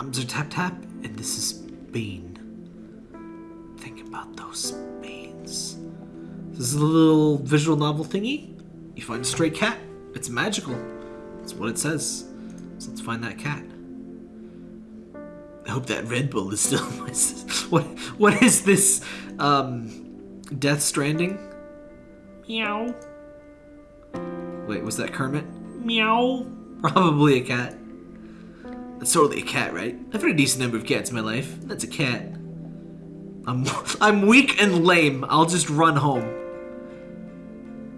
I'm Tap Tap, and this is Bean. Think about those beans. This is a little visual novel thingy. You find a stray cat. It's magical. That's what it says. So let's find that cat. I hope that Red Bull is still my What what is this? Um Death Stranding? Meow. Wait, was that Kermit? Meow. Probably a cat. That's totally a cat, right? I've had a decent number of cats in my life. That's a cat. I'm I'm weak and lame. I'll just run home.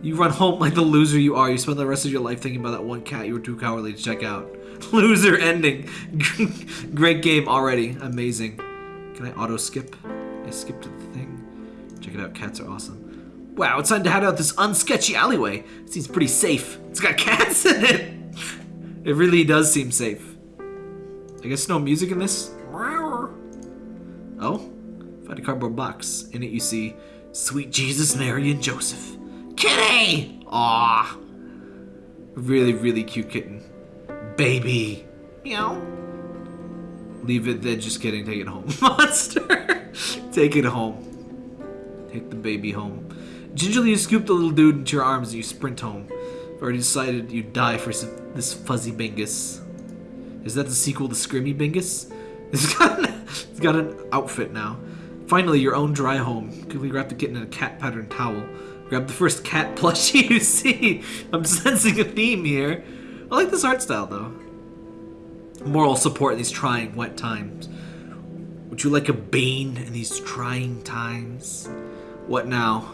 You run home like the loser you are. You spend the rest of your life thinking about that one cat you were too cowardly to check out. Loser ending. Great game already. Amazing. Can I auto skip? I skipped the thing. Check it out. Cats are awesome. Wow, it's time to head out this unsketchy alleyway. Seems pretty safe. It's got cats in it. It really does seem safe. I guess no music in this. Oh, find a cardboard box. In it you see Sweet Jesus, Mary, and Joseph. Kitty! Aw. Really, really cute kitten. Baby. Meow. Leave it there, just kidding. Take it home. Monster! Take it home. Take the baby home. Gingerly, you scoop the little dude into your arms and you sprint home. I've already decided you'd die for this fuzzy bingus. Is that the sequel to Scrimmy Bingus? It's got, an, it's got an outfit now. Finally, your own dry home. Quickly wrap the kitten in a cat pattern towel. Grab the first cat plushie you see. I'm sensing a theme here. I like this art style though. Moral support in these trying wet times. Would you like a bean in these trying times? What now?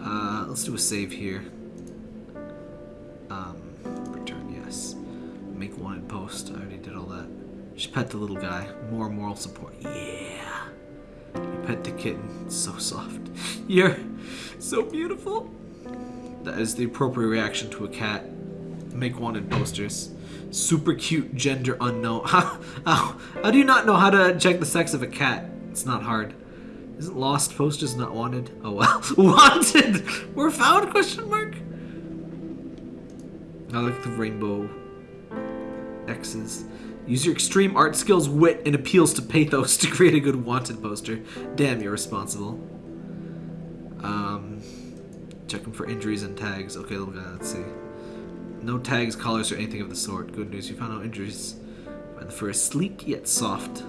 Uh, let's do a save here. I already did all that. Just pet the little guy. More moral support. Yeah. You pet the kitten. So soft. You're so beautiful. That is the appropriate reaction to a cat. Make wanted posters. Super cute, gender unknown. How, how, how do you not know how to check the sex of a cat? It's not hard. Isn't lost posters not wanted? Oh well. wanted! We're found? Question mark? I like the rainbow X's. Use your extreme art skills, wit, and appeals to pathos to create a good wanted poster. Damn, you're responsible. Um, checking for injuries and tags. Okay, let's see. No tags, collars, or anything of the sort. Good news, you found no injuries. The fur is sleek yet soft.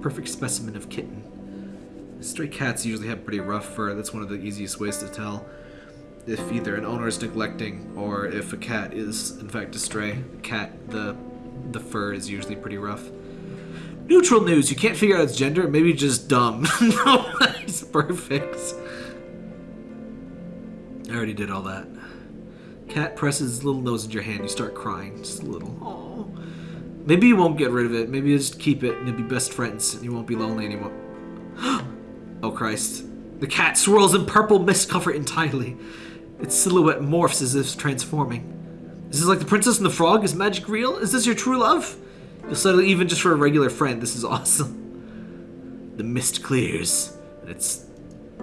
Perfect specimen of kitten. Stray cats usually have pretty rough fur. That's one of the easiest ways to tell if either an owner is neglecting or if a cat is in fact a stray. The cat, the the fur is usually pretty rough. Neutral news. You can't figure out its gender. Maybe just dumb. no, it's perfect. I already did all that. Cat presses little nose in your hand. You start crying, just a little. Oh. Maybe you won't get rid of it. Maybe you just keep it and you'll be best friends and you won't be lonely anymore. oh Christ. The cat swirls in purple mist cover entirely. Its silhouette morphs as if transforming. This is this like the princess and the frog? Is magic real? Is this your true love? You'll settle even just for a regular friend. This is awesome. The mist clears. And it's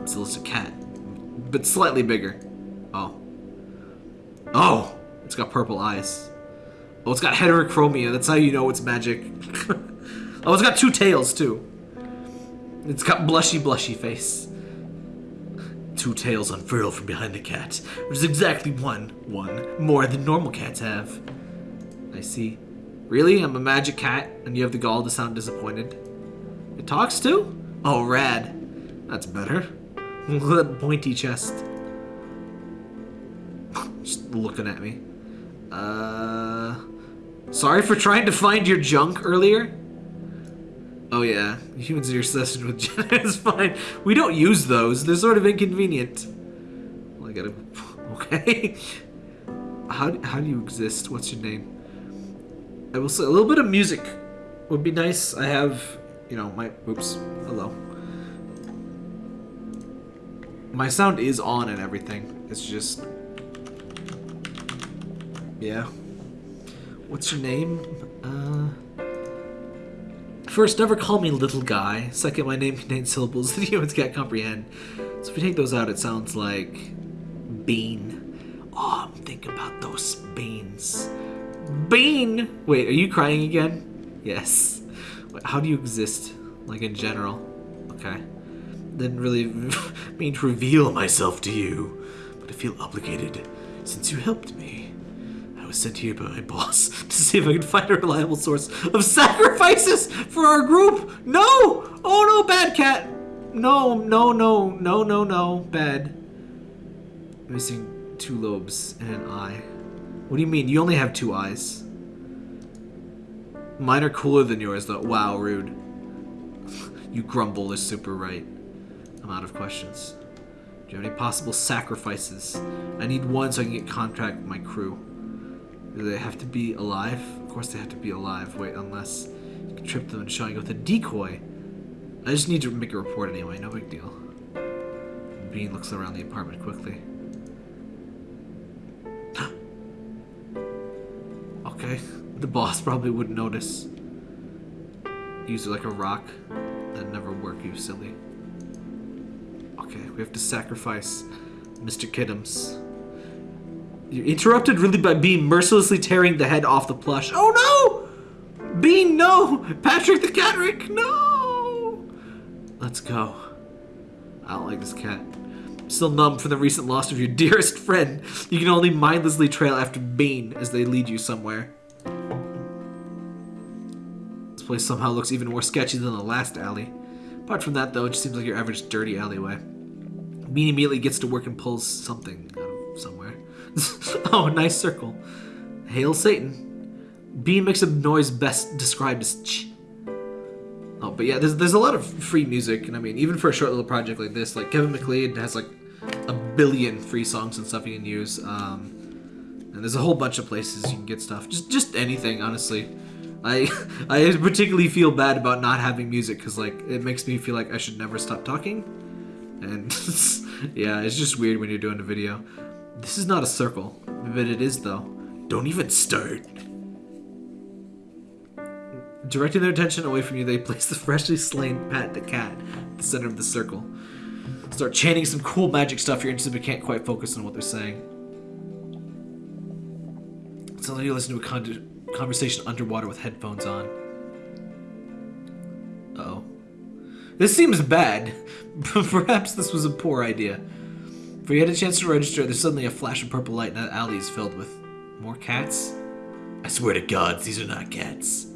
still just a cat. But slightly bigger. Oh. Oh! It's got purple eyes. Oh, it's got heterochromia. That's how you know it's magic. oh, it's got two tails, too. It's got blushy, blushy face. Two tails unfurl from behind the cat, which is exactly one, one, more than normal cats have. I see. Really? I'm a magic cat, and you have the gall to sound disappointed? It talks too? Oh, rad. That's better. Look at that pointy chest. Just looking at me. Uh, sorry for trying to find your junk earlier. Oh yeah, humans are obsessed with it's fine. We don't use those. They're sort of inconvenient. Well, I gotta. Okay. How how do you exist? What's your name? I will say a little bit of music would be nice. I have, you know, my. Oops. Hello. My sound is on and everything. It's just. Yeah. What's your name? Uh. First, never call me little guy. Second, my name contains syllables that humans can't comprehend. So if you take those out, it sounds like bean. Oh, think about those beans. Bean! Wait, are you crying again? Yes. How do you exist? Like in general? Okay. Didn't really mean to reveal myself to you, but I feel obligated since you helped me. Was sent here by my boss to see if I could find a reliable source of sacrifices for our group. No! Oh no, bad cat! No, no, no, no, no, no, bad. Missing two lobes and an eye. What do you mean? You only have two eyes. Mine are cooler than yours, though. Wow, rude. you grumble is super right. I'm out of questions. Do you have any possible sacrifices? I need one so I can get contract with my crew. Do they have to be alive? Of course they have to be alive. Wait, unless you can trip them and showing with a decoy. I just need to make a report anyway, no big deal. Bean looks around the apartment quickly. okay, the boss probably wouldn't notice. Use it like a rock. That'd never work, you silly. Okay, we have to sacrifice Mr. Kiddums. You're interrupted really by Bean mercilessly tearing the head off the plush. Oh no! Bean, no! Patrick the Catrick, no! Let's go. I don't like this cat. Still numb from the recent loss of your dearest friend, you can only mindlessly trail after Bean as they lead you somewhere. This place somehow looks even more sketchy than the last alley. Apart from that, though, it just seems like your average dirty alleyway. Bean immediately gets to work and pulls something out of somewhere. oh, nice circle. Hail Satan. Bean makes a noise best described as ch. Oh, but yeah, there's, there's a lot of free music, and I mean, even for a short little project like this, like Kevin MacLeod has like a billion free songs and stuff you can use. Um, and there's a whole bunch of places you can get stuff. Just just anything, honestly. I I particularly feel bad about not having music because like it makes me feel like I should never stop talking. And yeah, it's just weird when you're doing a video. This is not a circle, but it is though. Don't even start. Directing their attention away from you, they place the freshly slain Pat the cat at the center of the circle. Start chanting some cool magic stuff you're interested but can't quite focus on what they're saying. It's like you listen to a con conversation underwater with headphones on. Uh oh. This seems bad. Perhaps this was a poor idea. For you had a chance to register, there's suddenly a flash of purple light and that alley is filled with more cats. I swear to gods, these are not cats.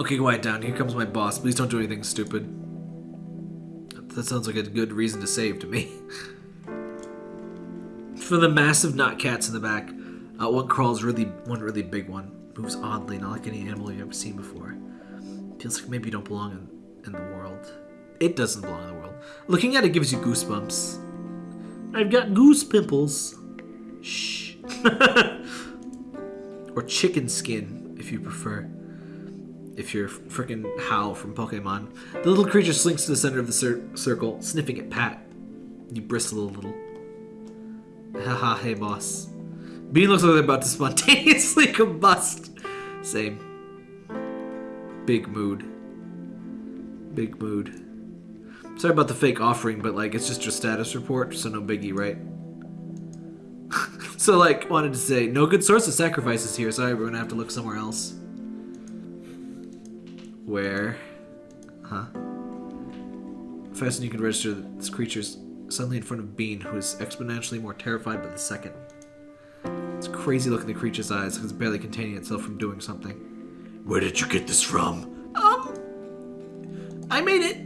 Okay, quiet down. Here comes my boss. Please don't do anything stupid. That sounds like a good reason to save to me. For the massive not cats in the back, uh, one crawls really, one really big one. Moves oddly, not like any animal you've ever seen before. Feels like maybe you don't belong in, in the world. It doesn't belong in the world. Looking at it gives you goosebumps. I've got goose pimples. Shh. or chicken skin, if you prefer. If you're freaking Hau from Pokemon. The little creature slinks to the center of the cir circle, sniffing at Pat. You bristle a little. Haha, hey boss. Bean looks like they're about to spontaneously combust. Same. Big mood. Big mood. Sorry about the fake offering, but like it's just a status report, so no biggie, right? so like wanted to say no good source of sacrifices here. Sorry, we're gonna have to look somewhere else. Where? Huh? Faster you can register this creature's suddenly in front of Bean, who is exponentially more terrified by the second. It's crazy looking the creature's eyes, because it's barely containing itself from doing something. Where did you get this from? Um, I made it.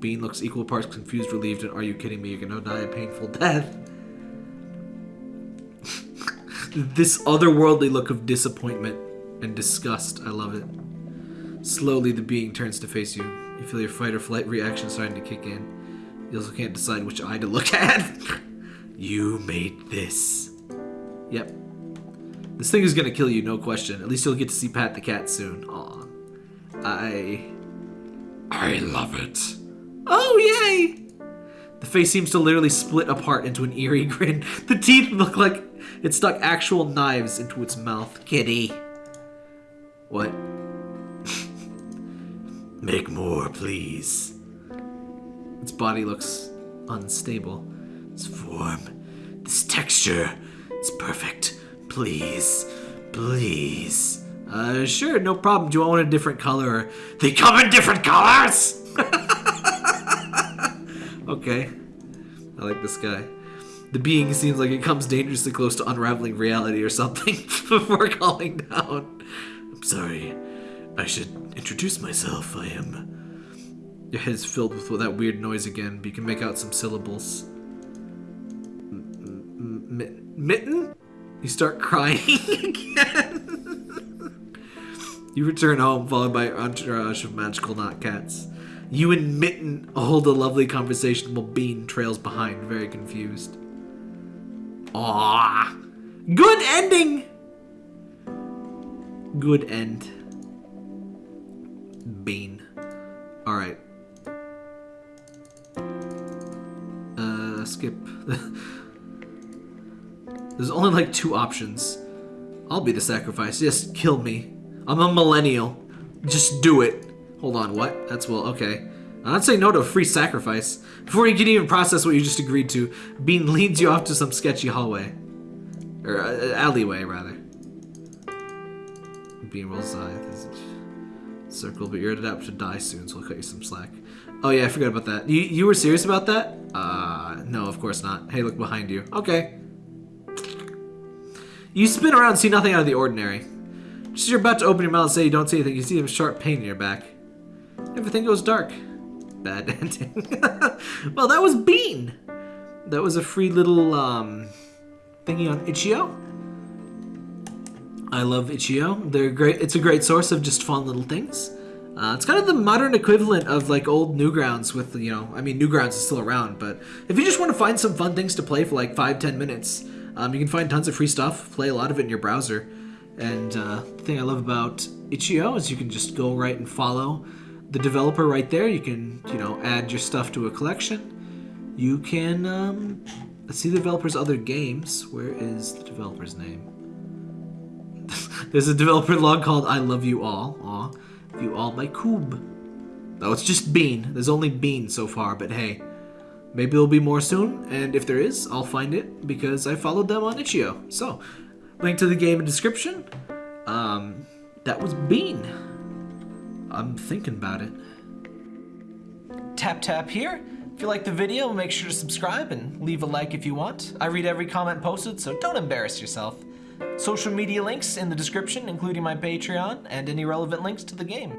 Bean looks equal parts confused, relieved, and are you kidding me? You're gonna die a painful death. this otherworldly look of disappointment and disgust. I love it. Slowly, the being turns to face you. You feel your fight or flight reaction starting to kick in. You also can't decide which eye to look at. you made this. Yep. This thing is gonna kill you, no question. At least you'll get to see Pat the cat soon. Aw. I... I love it. Oh, yay! The face seems to literally split apart into an eerie grin. The teeth look like it stuck actual knives into its mouth. Kitty. What? Make more, please. Its body looks unstable. Its form, this texture, it's perfect. Please, please. Uh, sure, no problem. Do you want a different color? They come in different colors! Okay. I like this guy. The being seems like it comes dangerously close to unraveling reality or something before calling down. I'm sorry. I should introduce myself. I am. Your head's filled with that weird noise again, but you can make out some syllables. M- m- mitten? You start crying again. you return home, followed by your entourage of magical not cats. You and Mitten hold a lovely conversation while Bean trails behind, very confused. Ah, Good ending! Good end. Bean. Alright. Uh, skip. There's only like two options. I'll be the sacrifice. Just kill me. I'm a millennial. Just do it. Hold on, what? That's well, okay. Not saying no to a free sacrifice. Before you can even process what you just agreed to, Bean leads you off to some sketchy hallway. Or uh, alleyway, rather. Bean rolls eye. Circle, but you're up to die soon, so I'll cut you some slack. Oh yeah, I forgot about that. You you were serious about that? Uh, no, of course not. Hey, look behind you. Okay. You spin around, and see nothing out of the ordinary. Just as you're about to open your mouth and say you don't see anything, you see a sharp pain in your back. Everything goes dark. Bad ending. well, that was Bean. That was a free little um, thingy on Itch.io. I love Itch.io. They're great. It's a great source of just fun little things. Uh, it's kind of the modern equivalent of like old Newgrounds with, you know, I mean, Newgrounds is still around, but if you just want to find some fun things to play for like five, ten minutes, um, you can find tons of free stuff, play a lot of it in your browser. And uh, the thing I love about Itch.io is you can just go right and follow the developer right there. You can, you know, add your stuff to a collection. You can um, see the developer's other games. Where is the developer's name? There's a developer log called I Love You All. Aw. You All by Koob. No, it's just Bean. There's only Bean so far, but hey. Maybe there'll be more soon, and if there is, I'll find it because I followed them on Itch.io. So, link to the game in description. Um, that was Bean. I'm thinking about it. Tap tap here. If you like the video, make sure to subscribe and leave a like if you want. I read every comment posted, so don't embarrass yourself. Social media links in the description, including my Patreon and any relevant links to the game.